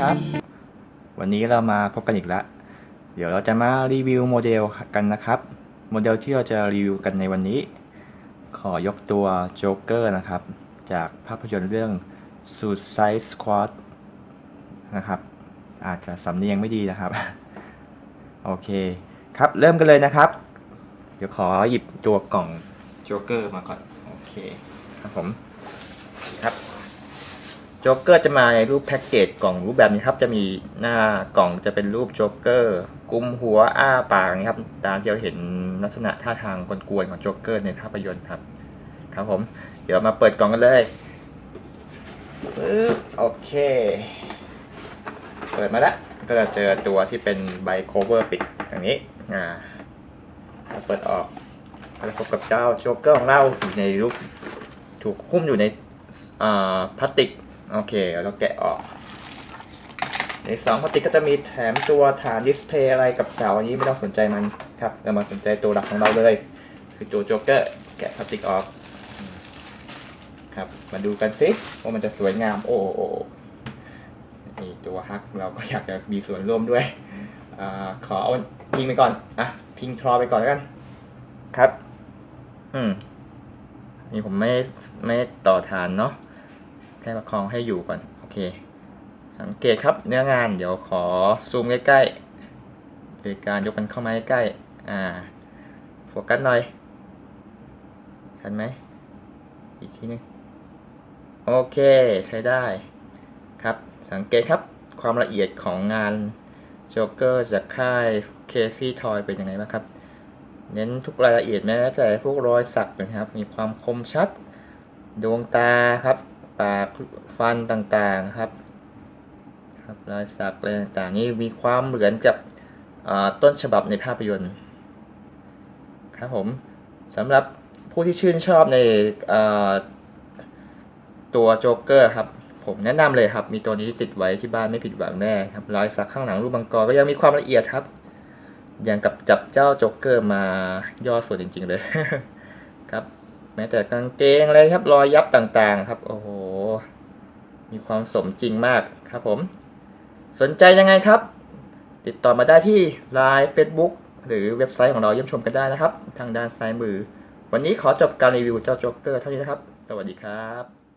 ครับ วันนี้เรามาพบกันอีกแล้ว เดี๋ยวเราจะมารีวิวโมเดลกันนะครับ โมเดลที่เราจะรีวิวกันในวันนี้ ขอยกตัวโจ๊กเกอร์นะครับ จากภาพยนตร์เรื่อง Suicide Squad นะครับ อาจจะสำเนียงไม่ดีนะครับ โอเคครับเริ่มกันเลยนะครับ เดี๋ยวขอหยิบตัวกล่องโจ๊กเกอร์มาก่อน โอเคครับผมครับ โจ๊กเกอร์จะมาในรูปแพ็กเกจกล่องรูปแบบนี้ครับ จะมีหน้ากล่องจะเป็นรูปโจ๊กเกอร์กุมหัวอ้าปากนะครับ ตามที่เราเห็นลักษณะท่าทางกวนๆของโจ๊กเกอร์ในภาพยนตร์ครับ ครับผม เดี๋ยวมาเปิดกล่องกันเลยปึ๊บโอเค เปิดมาแล้วก็จะเจอตัวที่เป็นใบ cover ปิดอย่างนี้อ่าเปิดออกก็จะพบกับเจ้าโจ๊กเกอร์ของเราอยู่ในรูปถูกหุ้มอยู่ในอ่าพลาสติก โอเคเราแกะออกในซองพลาสติกก็จะมีแถมตัวฐาน display อะไรกับเสาอันนี้ไม่ต้องสนใจมันครับเรามาสนใจตัวหลักของเราเลย คือตัวโจ๊กเกอร์แกะพลาสติกออกครับมาดูกันสิว่ามันจะสวยงามโอ้โอ้ตัวฮักเราก็อยากจะมีส่วนร่วมด้วยอขอเอาพิงไปก่อนอะพิงทรอไปก่อนแล้วกัน ครับ อืมนี่ผมไม่ไม่ต่อฐานเนาะ แค่ประคองให้อยู่ก่อน โอเค สังเกตครับเนื้องานเดี๋ยวขอซูมใกล้ๆโดยการยกมันเข้ามาใกล้ๆอ่าโฟกัสหน่อยทันไหมอีกทีนึงโอเคใช้ได้ครับ สังเกตครับความละเอียดของงานโจ๊กเกอร์จากค่ายเคซี่ทอยเป็นยังไงบ้างครับ เน้นทุกรายละเอียดแม้แต่พวกรอยสักนะครับ มีความคมชัด ดวงตาครับ ปากฟันต่างๆครับครับรอยสักอะไรต่างๆนี่มีความเหมือนกับต้นฉบับในภาพยนตร์ครับผมสำหรับผู้ที่ชื่นชอบในตัวโจ๊กเกอร์ครับผมแนะนำเลยครับ มีตัวนี้ติดไว้ที่บ้านไม่ผิดหวังแน่ครับรอยสักข้างหลังรูปมังกรก็ยังมีความละเอียดครับอย่างกับจับเจ้าโจ๊กเกอร์มาย่อส่วนจริง ๆ เลยครับ แม้แต่กางเกงอะไรครับรอยยับต่างๆ ครับ โอ้โห มีความสมจริงมากครับผม สนใจยังไงครับ ติดต่อมาได้ที่ Line Facebook หรือเว็บไซต์ของเราเยี่ยมชมกันได้นะครับ ทางด้านซ้ายมือ วันนี้ขอจบการรีวิวเจ้าโจ๊กเกอร์เท่านี้นะครับ สวัสดีครับ